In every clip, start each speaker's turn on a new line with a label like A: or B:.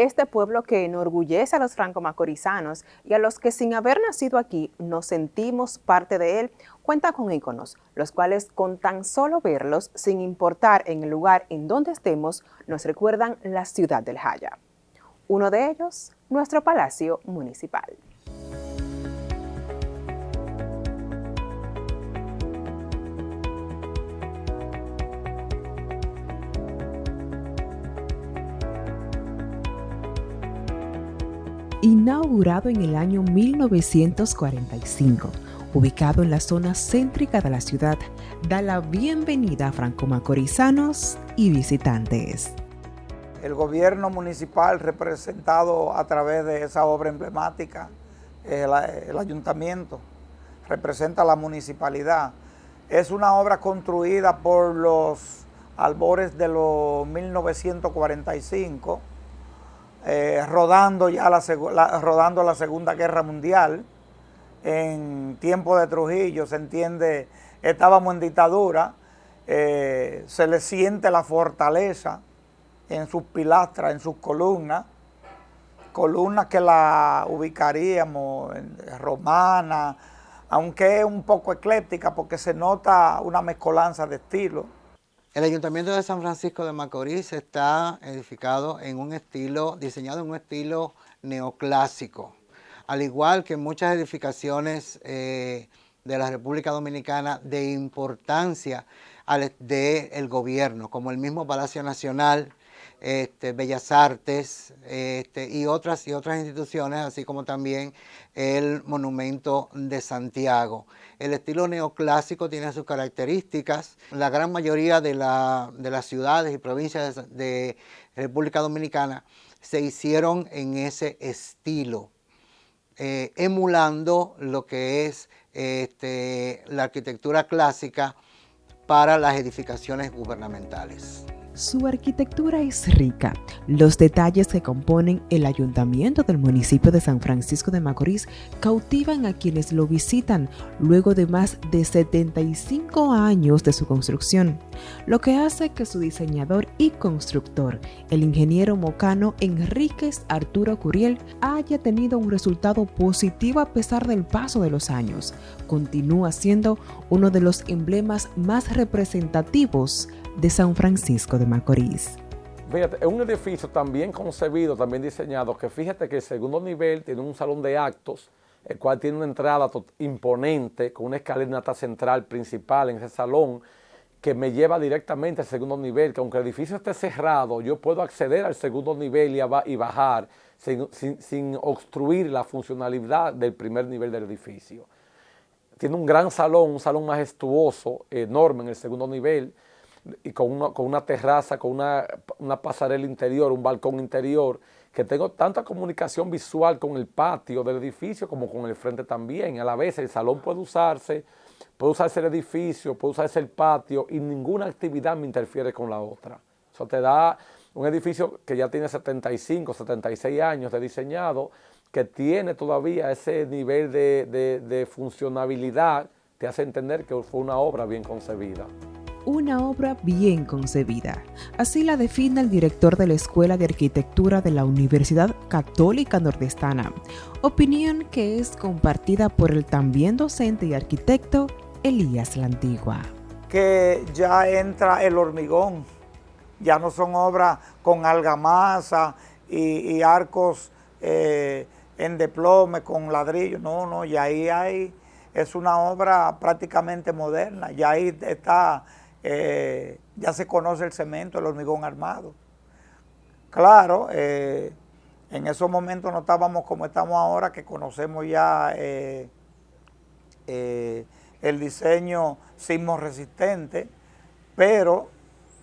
A: Este pueblo que enorgullece a los franco-macorizanos y a los que sin haber nacido aquí nos sentimos parte de él, cuenta con íconos, los cuales con tan solo verlos, sin importar en el lugar en donde estemos, nos recuerdan la ciudad del Jaya. Uno de ellos, nuestro Palacio Municipal. Inaugurado en el año 1945, ubicado en la zona céntrica de la ciudad, da la bienvenida a franco-macorizanos y visitantes.
B: El gobierno municipal representado a través de esa obra emblemática, el, el ayuntamiento, representa la municipalidad. Es una obra construida por los albores de los 1945, eh, rodando ya la, rodando la Segunda Guerra Mundial, en tiempo de Trujillo, se entiende, estábamos en dictadura, eh, se le siente la fortaleza en sus pilastras, en sus columnas, columnas que la ubicaríamos romana, aunque es un poco ecléptica porque se nota una mezcolanza de estilos.
C: El Ayuntamiento de San Francisco de Macorís está edificado en un estilo, diseñado en un estilo neoclásico, al igual que muchas edificaciones eh, de la República Dominicana de importancia del gobierno, como el mismo Palacio Nacional, este, Bellas Artes este, y, otras, y otras instituciones, así como también el Monumento de Santiago. El estilo neoclásico tiene sus características. La gran mayoría de, las ciudades y provincias de República Dominicana se hicieron en ese estilo, eh, emulando lo que es este, la arquitectura clásica para las edificaciones gubernamentales.
A: Su arquitectura es rica. Los detalles que componen el ayuntamiento del municipio de San Francisco de Macorís cautivan a quienes lo visitan luego de más de 75 años de su construcción, lo que hace que su diseñador y constructor, el ingeniero mocano Enríquez Arturo Curiel, haya tenido un resultado positivo a pesar del paso de los años. Continúa siendo uno de los emblemas más representativos de San Francisco de Macorís.
D: Fíjate, es un edificio también concebido, también diseñado, que fíjate que el segundo nivel tiene un salón de actos, el cual tiene una entrada imponente con una escalinata central principal en ese salón que me lleva directamente al segundo nivel, que aunque el edificio esté cerrado, yo puedo acceder al segundo nivel y, bajar sin, sin obstruir la funcionalidad del primer nivel del edificio. Tiene un gran salón, un salón majestuoso, enorme en el segundo nivel, y con una, con una terraza, con una, pasarela interior, un balcón interior, que tengo tanta comunicación visual con el patio del edificio como con el frente también. A la vez el salón puede usarse, puede usarse el edificio, puede usarse el patio y ninguna actividad me interfiere con la otra. Eso te da un edificio que ya tiene 75, 76 años de diseñado, que tiene todavía ese nivel de, de funcionabilidad, te hace entender que fue una obra bien concebida
A: una obra bien concebida. Así la define el director de la Escuela de Arquitectura de la Universidad Católica Nordestana, opinión que es compartida por el también docente y arquitecto Elías Lantigua.
B: Que ya entra el hormigón, ya no son obras con argamasa y, arcos eh, en deplome con ladrillo, no, no, y ahí hay, es una obra prácticamente moderna, ya ahí está eh, ya se conoce el cemento, el hormigón armado. Claro, eh, en esos momentos no estábamos como estamos ahora, que conocemos ya eh, el diseño sismo resistente, pero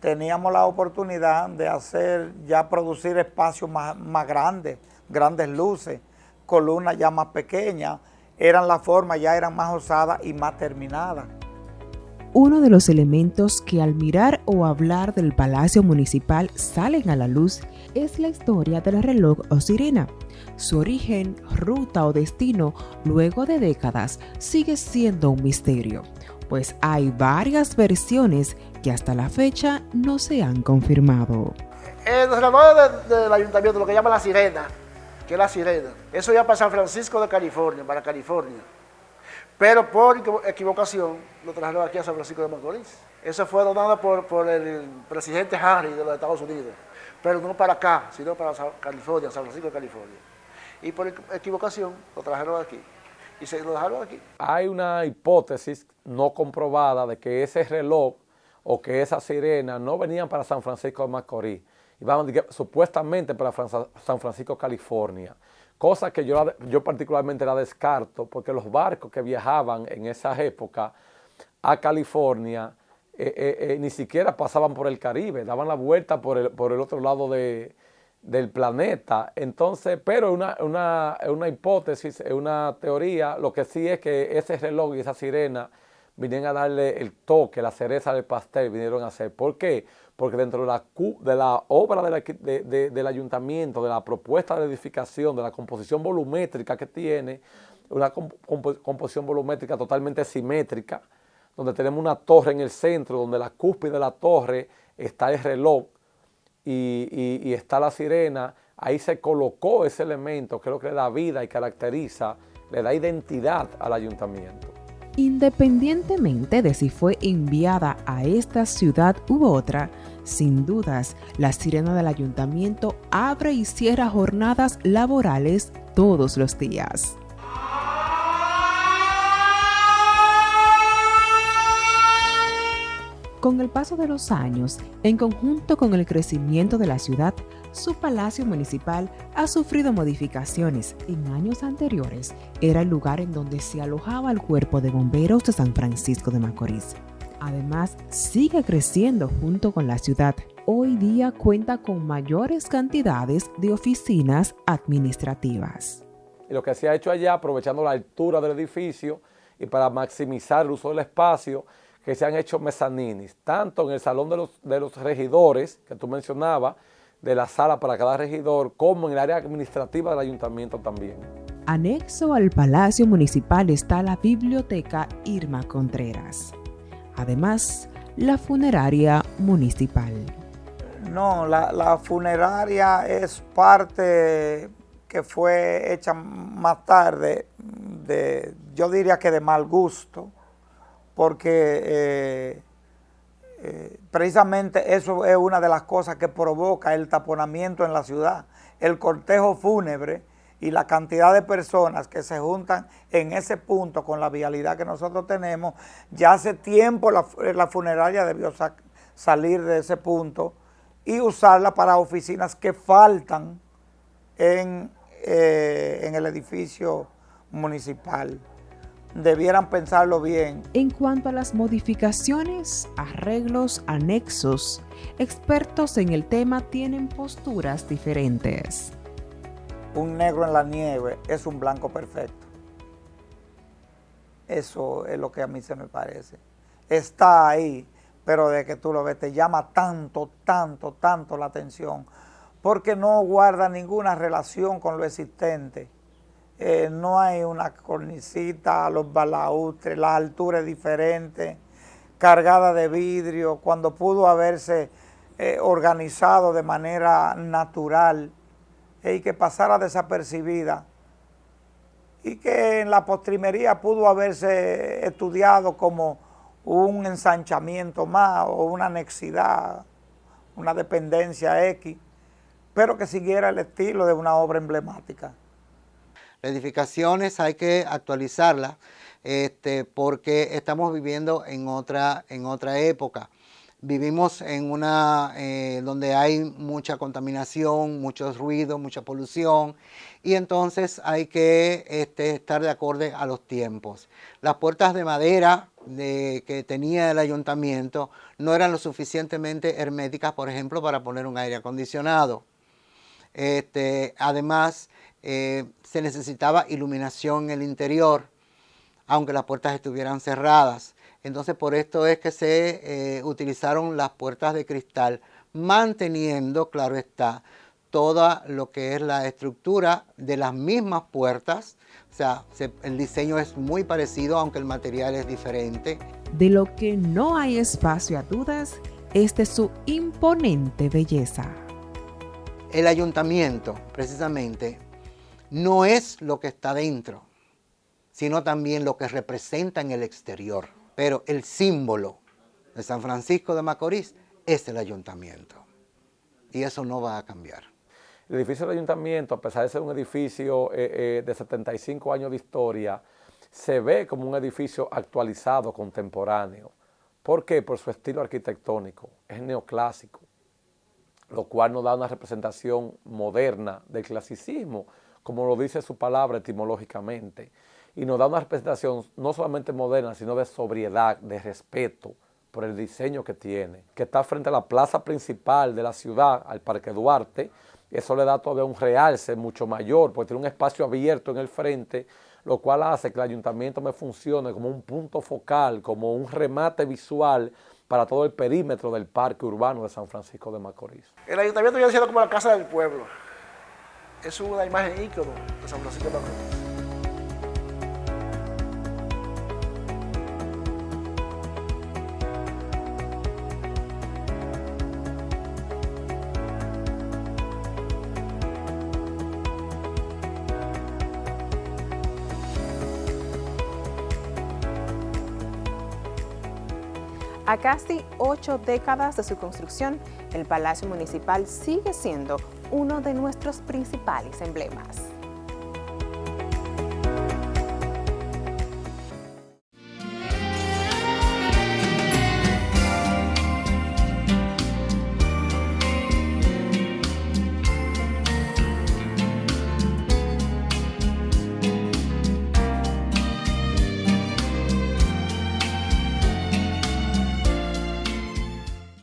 B: teníamos la oportunidad de hacer, ya producir espacios más, más grandes, grandes luces, columnas ya más pequeñas, eran las formas, ya eran más osadas y más terminadas.
A: Uno de los elementos que al mirar o hablar del Palacio Municipal salen a la luz es la historia del reloj o sirena. Su origen, ruta o destino, luego de décadas, sigue siendo un misterio, pues hay varias versiones que hasta la fecha no se han confirmado.
E: En los relojes del ayuntamiento, lo que llaman la sirena, que es la sirena, eso ya para San Francisco de California, para California. Pero por equivocación lo trajeron aquí a San Francisco de Macorís. Eso fue donado por, el presidente Harry de los Estados Unidos. Pero no para acá, sino para California, San Francisco de California. Y por equivocación lo trajeron aquí. Y se lo dejaron aquí.
D: Hay una hipótesis no comprobada de que ese reloj o que esa sirena no venían para San Francisco de Macorís. Iban supuestamente para San Francisco, California cosa que yo, yo particularmente la descarto, porque los barcos que viajaban en esa época a California eh, eh, eh, ni siquiera pasaban por el Caribe, daban la vuelta por el, por el otro lado del planeta. Entonces, pero una, una, una hipótesis, una teoría, lo que sí es que ese reloj y esa sirena vinieron a darle el toque, la cereza del pastel, vinieron a hacer. ¿Por qué? Porque dentro de la, obra del ayuntamiento, de la propuesta de edificación, de la composición volumétrica que tiene, una composición volumétrica totalmente simétrica, donde tenemos una torre en el centro, donde la cúspide de la torre está el reloj y, y está la sirena, ahí se colocó ese elemento que es lo que le da vida y caracteriza, le da identidad al ayuntamiento.
A: Independientemente de si fue enviada a esta ciudad u otra, sin dudas, la sirena del ayuntamiento abre y cierra jornadas laborales todos los días. Con el paso de los años, en conjunto con el crecimiento de la ciudad, su palacio municipal ha sufrido modificaciones. En años anteriores era el lugar en donde se alojaba el cuerpo de bomberos de San Francisco de Macorís. Además, sigue creciendo junto con la ciudad. Hoy día cuenta con mayores cantidades de oficinas administrativas.
D: Y lo que se ha hecho allá, aprovechando la altura del edificio y para maximizar el uso del espacio, que se han hecho mezaninis, tanto en el salón de los, de los regidores, que tú mencionabas, de la sala para cada regidor, como en el área administrativa del ayuntamiento también.
A: Anexo al Palacio Municipal está la Biblioteca Irma Contreras. Además, la funeraria municipal.
B: No, la, funeraria es parte que fue hecha más tarde, de, yo diría que de mal gusto, porque eh, eh, precisamente eso es una de las cosas que provoca el taponamiento en la ciudad, el cortejo fúnebre y la cantidad de personas que se juntan en ese punto con la vialidad que nosotros tenemos, ya hace tiempo la, funeraria debió salir de ese punto y usarla para oficinas que faltan en, eh, en el edificio municipal debieran pensarlo bien.
A: En cuanto a las modificaciones, arreglos, anexos, expertos en el tema tienen posturas diferentes.
B: Un negro en la nieve es un blanco perfecto. Eso es lo que a mí se me parece. Está ahí, pero de que tú lo ves te llama tanto, tanto, tanto la atención, porque no guarda ninguna relación con lo existente eh, no hay una cornicita, los balaustres, la altura es diferente, cargada de vidrio, cuando pudo haberse eh, organizado de manera natural y que pasara desapercibida y que en la postrimería pudo haberse estudiado como un ensanchamiento más o una anexidad, una dependencia X, pero que siguiera el estilo de una obra emblemática
C: edificaciones hay que actualizarlas este, porque estamos viviendo en otra, en otra época. Vivimos en una eh, donde hay mucha contaminación, mucho ruido, mucha polución y entonces hay que este, estar de acorde a los tiempos. Las puertas de madera que tenía el ayuntamiento no eran lo suficientemente herméticas, por ejemplo, para poner un aire acondicionado. Este, además, eh, se necesitaba iluminación en el interior, aunque las puertas estuvieran cerradas. Entonces por esto es que se eh, utilizaron las puertas de cristal, manteniendo, claro está, toda lo que es la estructura de las mismas puertas. O sea, el diseño es muy parecido, aunque el material es diferente.
A: De lo que no hay espacio a dudas es de su imponente belleza.
C: el ayuntamiento, precisamente, no es lo que está dentro, sino también lo que representa en el exterior. Pero el símbolo de San Francisco de Macorís es el ayuntamiento. Y eso no va a cambiar.
D: El edificio del ayuntamiento, a pesar de ser un edificio eh, eh, de 75 años de historia, se ve como un edificio actualizado, contemporáneo. ¿Por qué? Por su estilo arquitectónico. Es neoclásico, lo cual nos da una representación moderna del clasicismo, como lo dice su palabra etimológicamente. Y nos da una representación no solamente moderna, sino de sobriedad, de respeto por el diseño que tiene, que está frente a la plaza principal de la ciudad, al Parque Duarte, eso le da todavía un realce mucho mayor, porque tiene un espacio abierto en el frente, lo cual hace que el ayuntamiento me funcione como un punto focal, como un remate visual para todo el perímetro del parque urbano de San Francisco de Macorís.
E: El ayuntamiento viene siendo como la casa del pueblo. Es una imagen ícono de San Francisco de Macorís.
F: A casi ocho décadas de su construcción, el Palacio Municipal sigue siendo uno de nuestros principales emblemas.